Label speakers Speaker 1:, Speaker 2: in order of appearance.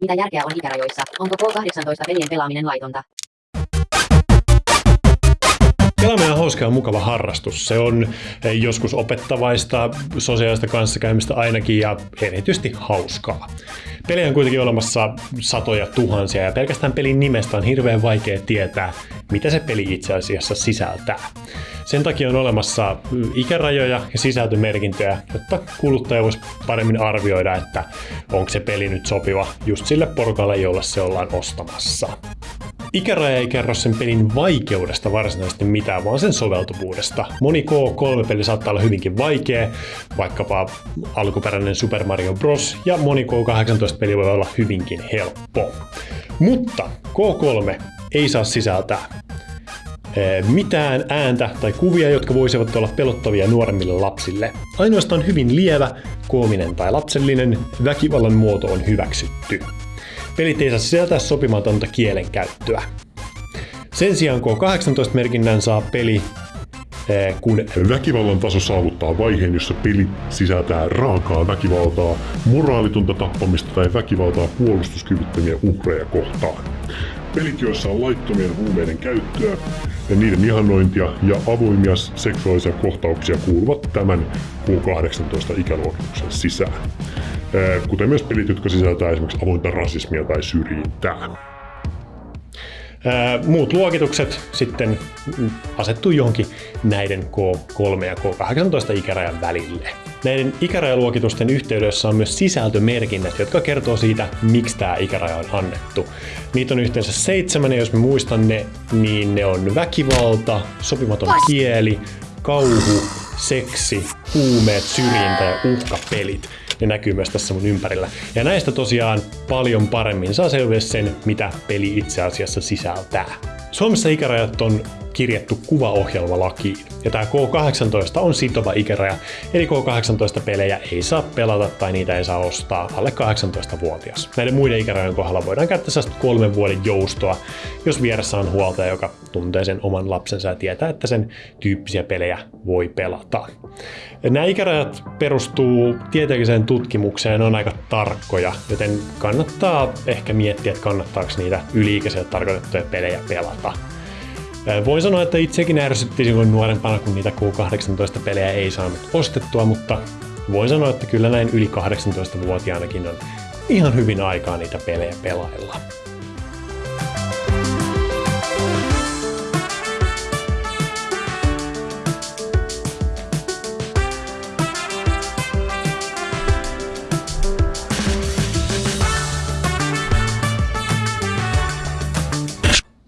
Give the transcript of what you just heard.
Speaker 1: Mitä järkeä on ikärajoissa? Onko K18 pelien pelaaminen laitonta?
Speaker 2: Hauska ja mukava harrastus. Se on eh, joskus opettavaista, sosiaalista kanssakäymistä ainakin ja erityisesti hauskaa. Pelejä on kuitenkin olemassa satoja tuhansia ja pelkästään pelin nimestä on hirveän vaikea tietää, mitä se peli itse asiassa sisältää. Sen takia on olemassa ikärajoja ja sisältömerkintöjä, jotta kuluttaja voisi paremmin arvioida, että onko se peli nyt sopiva just sille porukalle, jolle se ollaan ostamassa. Ikäraja ei kerro sen pelin vaikeudesta varsinaisesti mitään, vaan sen soveltuvuudesta. Moni K3-peli saattaa olla hyvinkin vaikea, vaikkapa alkuperäinen Super Mario Bros. ja moni K18-peli voi olla hyvinkin helppo. Mutta K3 ei saa sisältää eh, mitään ääntä tai kuvia, jotka voisivat olla pelottavia nuoremmille lapsille. Ainoastaan hyvin lievä, koominen tai lapsellinen väkivallan muoto on hyväksytty. Pelit ei saa sisältää sopimatonta kielenkäyttöä. Sen sijaan K18-merkinnän saa peli, eh, kun
Speaker 3: Väkivallan taso saavuttaa vaiheen, jossa peli sisältää raakaa väkivaltaa, moraalitonta tappamista tai väkivaltaa puolustuskyvyttömiä uhreja kohtaan. Pelit, joissa on laittomien huumeiden käyttöä ja niiden ihannointia ja avoimia seksuaalisia kohtauksia kuuluvat tämän Q18 ikäluokituksen sisään. Eh, Kuten myös pelit, jotka sisältää esimerkiksi avointa rasismia tai syrjintää.
Speaker 2: Ää, Muut luokitukset sitten asettuu johonkin näiden K3 ja K18 ikärajan välille. Näiden ikärajaluokitusten yhteydessä on myös sisältömerkinnät, jotka kertoo siitä, miksi tämä ikäraja on annettu. Niitä on yhteensä seitsemän, ja jos me muistan ne, niin ne on väkivalta, sopimaton kieli, kauhu, seksi, huumeet, syrjintä ja uhkapelit. Ne näkyy myös tässä mun ympärillä. Ja näistä tosiaan paljon paremmin saa selville sen, mitä peli itse asiassa sisältää. Suomessa ikärajat on kirjattu kuvaohjelmalakiin, ja tämä K18 on sitova ikäraja, eli K18-pelejä ei saa pelata tai niitä ei saa ostaa alle 18-vuotias. Näiden muiden ikärajojen kohdalla voidaan käyttää sellaista kolmen vuoden joustoa, jos vieressä on huoltaja, joka tuntee sen oman lapsensa ja tietää, että sen tyyppisiä pelejä voi pelata. Nämä ikärajat perustuu tieteelliseen tutkimukseen, ne on aika tarkkoja, joten kannattaa ehkä miettiä, että kannattaako niitä yli-ikäisille tarkoitettuja pelejä pelata. Voin sanoa, että itsekin ärsytti silloin nuorempana, kun niitä Q18-pelejä ei saanut ostettua, mutta voin sanoa, että kyllä näin yli 18-vuotiaanakin on ihan hyvin aikaa niitä pelejä pelailla.